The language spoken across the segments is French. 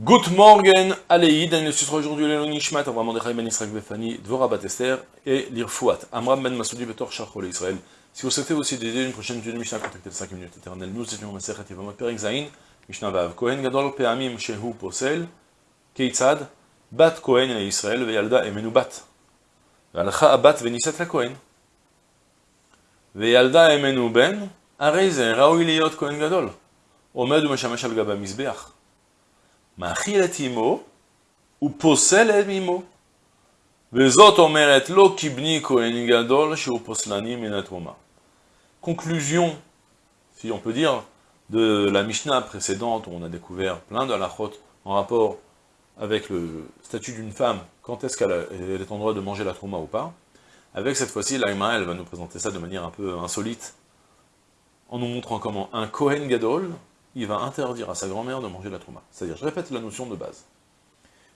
Good morning, Aleïd, il sera aujourd'hui le Nishmat, Avram Mordechai ben Israël Befani, Dvora Batester et l'Irfouat, Amram ben Masoudi Betor Shachol Israël. Si vous souhaitez aussi d'aider une prochaine vidéo de Mishnah, contactez le 5 minutes éternelles. Nous étions dans Masechet Yevamot Perek Zayin, Mishnah Vav. Kohen Gadol Peamim Shehu Posel, Keitzad, Bat Kohen et Israël, Veyalda Emenu Bat. והלכה הבת ונישאת לכהן. וילדה אמנו בן, הרי זה ראוי להיות כהן גדול. עומד ומשמש על גב המזבח. מאכיל את אמו, ופוסל את אמו. וזאת אומרת לא כבני כהן גדול שהוא פוסלני מן התרומה. Conclusion, si on peut dire, de la Mishnah précédente où on a découvert plein de halachot en rapport avec le statut d'une femme, quand est-ce qu'elle est en droit de manger la trauma ou pas. Avec cette fois-ci, l'Aïma, elle va nous présenter ça de manière un peu insolite, en nous montrant comment un Kohen Gadol, il va interdire à sa grand-mère de manger la trauma. C'est-à-dire, je répète la notion de base.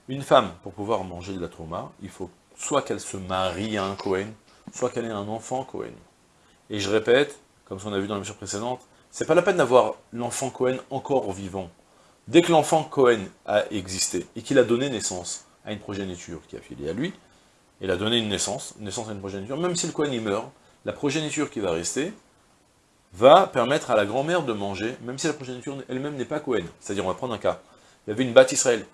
Une femme, pour pouvoir manger de la trauma, il faut soit qu'elle se marie à un Kohen, soit qu'elle ait un enfant Kohen. Et je répète, comme on a vu dans la mission précédente, c'est pas la peine d'avoir l'enfant Cohen encore vivant. Dès que l'enfant Cohen a existé et qu'il a donné naissance à une progéniture qui a filé à lui, il a donné une naissance, naissance à une progéniture, même si le Cohen y meurt, la progéniture qui va rester va permettre à la grand-mère de manger, même si la progéniture elle-même n'est pas Cohen. C'est-à-dire, on va prendre un cas. Il y avait une batte Israël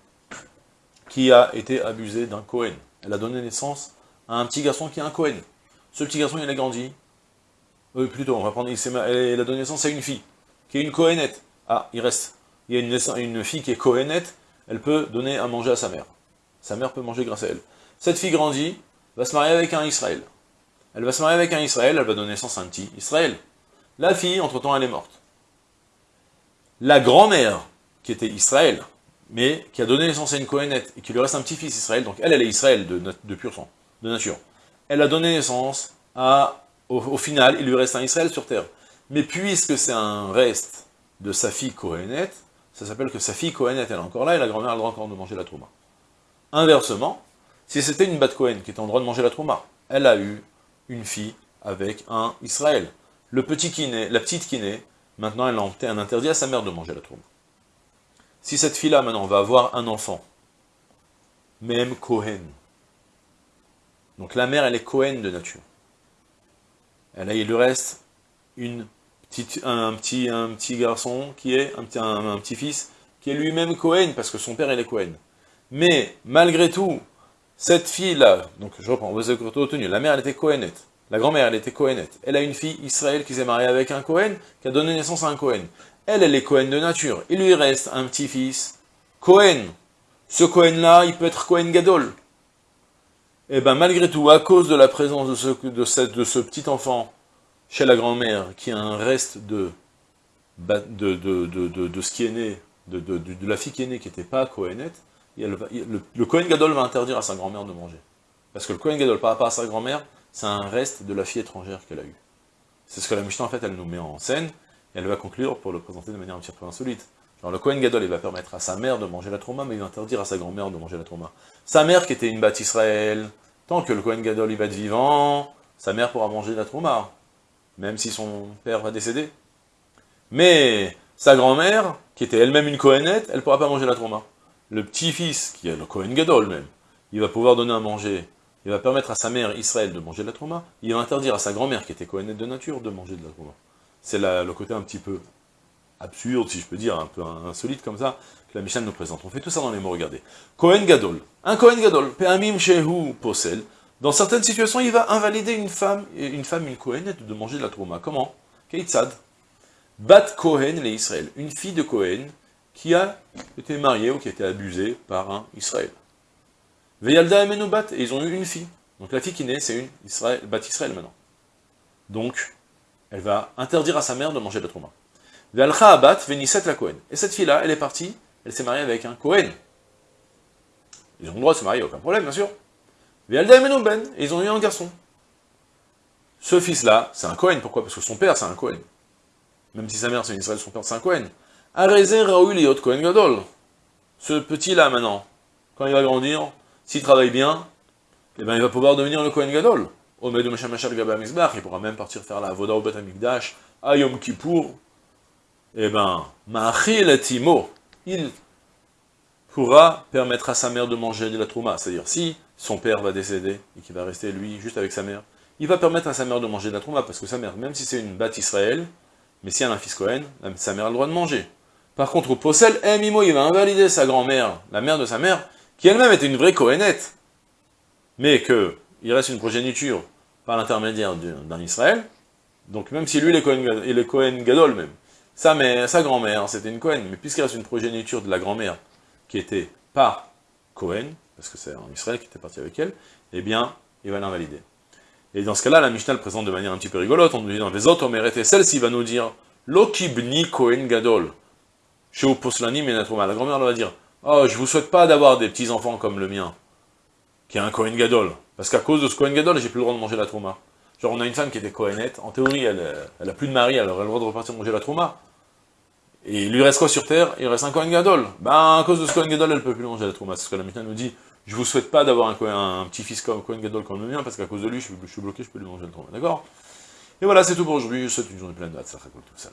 qui a été abusée d'un Cohen. Elle a donné naissance à un petit garçon qui est un Cohen. Ce petit garçon, il a grandi. Euh, plutôt, on va prendre, il, elle a donné naissance à une fille, qui est une Cohenette. Ah, il reste. Il y a une, une fille qui est Cohenette, elle peut donner à manger à sa mère. Sa mère peut manger grâce à elle. Cette fille grandit, va se marier avec un Israël. Elle va se marier avec un Israël, elle va donner naissance à un petit Israël. La fille, entre-temps, elle est morte. La grand-mère, qui était Israël, mais qui a donné naissance à une Cohenette, et qui lui reste un petit-fils Israël, donc elle, elle est Israël de, pur sang, de nature. Elle a donné naissance au, final, il lui reste un Israël sur terre. Mais puisque c'est un reste de sa fille Cohenette, ça s'appelle que sa fille Cohenette, elle est encore là, et la grand-mère a le droit encore de manger la trouma. Inversement, si c'était une bat Cohen qui était en droit de manger la trouma, elle a eu une fille avec un Israël. La petite qui naît, maintenant elle a un interdit à sa mère de manger la trouma. Si cette fille-là, maintenant, va avoir un enfant, même Cohen, donc la mère, elle est Cohen de nature. Elle a, il lui reste un, petit, garçon qui est, un petit, un, un petit fils, qui est lui-même Cohen, parce que son père, il est Cohen. Mais, malgré tout, cette fille-là, donc je reprends, la mère, elle était Cohenette. La grand-mère, elle était Cohenette. Elle a une fille, Israël, qui s'est mariée avec un Cohen, qui a donné naissance à un Cohen. Elle, elle est Cohen de nature. Il lui reste un petit-fils, Cohen. Ce Cohen-là, il peut être Cohen Gadol. Et bien, malgré tout, à cause de la présence de ce, petit enfant chez la grand-mère, qui a un reste de, ce qui est né, de, la fille qui est née, qui n'était pas Cohenette, le, le Cohen Gadol va interdire à sa grand-mère de manger. Parce que le Cohen Gadol, par rapport à sa grand-mère, c'est un reste de la fille étrangère qu'elle a eue. C'est ce que la Mishnah, en fait, elle nous met en scène, elle va conclure pour le présenter de manière un petit peu insolite. Genre, le Cohen Gadol, il va permettre à sa mère de manger la trauma, mais il va interdire à sa grand-mère de manger la trauma. Sa mère, qui était une batte Israël, tant que le Cohen Gadol, il va être vivant, sa mère pourra manger la trauma, même si son père va décéder. Mais, sa grand-mère, qui était elle-même une Cohenette, elle pourra pas manger la trauma le petit-fils, qui est le Kohen Gadol même, il va pouvoir donner à manger, il va permettre à sa mère Israël de manger de la trauma, il va interdire à sa grand-mère, qui était Kohenette de nature, de manger de la trauma. C'est le côté un petit peu absurde, si je peux dire, un peu insolite comme ça, que la Mishnah nous présente. On fait tout ça dans les mots, regardez. Kohen Gadol, un Kohen Gadol, Pe'amim Shehu Posel, dans certaines situations, il va invalider une femme, une femme, une de manger de la trauma. Comment? Keitzad. Bat Kohen, les Israël, une fille de Kohen, qui a été mariée ou qui a été abusée par un Israël. Veyalda et Menoubat, et ils ont eu une fille. Donc la fille qui naît, c'est une Israël, Bat Israël maintenant. Donc, elle va interdire à sa mère de manger de la trauma. Ve'alcha abat veniset la Kohen. Et cette fille-là, elle est partie, elle s'est mariée avec un Kohen. Ils ont le droit de se marier, aucun problème, bien sûr. Ve'alda et Menouben, et ils ont eu un garçon. Ce fils-là, c'est un Kohen, pourquoi? Parce que son père, c'est un Kohen. Même si sa mère, c'est une Israël, son père, c'est un Kohen. Raoul Kohen Gadol. Ce petit-là, maintenant, quand il va grandir, s'il travaille bien, eh ben, il va pouvoir devenir le Kohen Gadol. Il pourra même partir faire la Voda au Bet Amikdash, à Yom Kippour. Eh ben, Ma'achil Timo, il pourra permettre à sa mère de manger de la trouma. C'est-à-dire, si son père va décéder, et qu'il va rester, lui, juste avec sa mère, il va permettre à sa mère de manger de la trouma, parce que sa mère, même si c'est une batte Israël, mais si elle a un fils Cohen, sa mère a le droit de manger. Par contre, Possel, eh, Mimo, il va invalider sa grand-mère, la mère de sa mère, qui elle-même était une vraie Cohenette, mais que il reste une progéniture par l'intermédiaire d'un Israël, donc même si lui, il est Cohen, il est Cohen Gadol même, sa, mère, sa grand-mère, c'était une Cohen, mais puisqu'il reste une progéniture de la grand-mère qui était par Cohen, parce que c'est en Israël qui était parti avec elle, eh bien, il va l'invalider. Et dans ce cas-là, la Mishnah le présente de manière un petit peu rigolote, on nous dit dans les autres, et celle-ci va nous dire, Lokibni Kohen Gadol, chez Oposlani Menatroma. La grand-mère va dire, oh, je vous souhaite pas d'avoir des petits-enfants comme le mien, qui est un Kohen Gadol, parce qu'à cause de ce Kohen Gadol, j'ai plus le droit de manger la trauma. Genre, on a une femme qui était Kohenette, en théorie, elle, elle a plus de mari, elle aurait le droit de repartir manger la trauma. Et il lui reste quoi sur terre? Il reste un Kohen Gadol. Ben, à cause de ce Kohen Gadol, elle peut plus manger la trauma. C'est ce que la Mishnah nous dit. Je vous souhaite pas d'avoir un, petit-fils comme Kohen Gadol comme le mien, parce qu'à cause de lui, je, suis bloqué, je peux lui manger le trauma. D'accord? Et voilà, c'est tout pour aujourd'hui. Je vous souhaite une journée pleine de tout ça.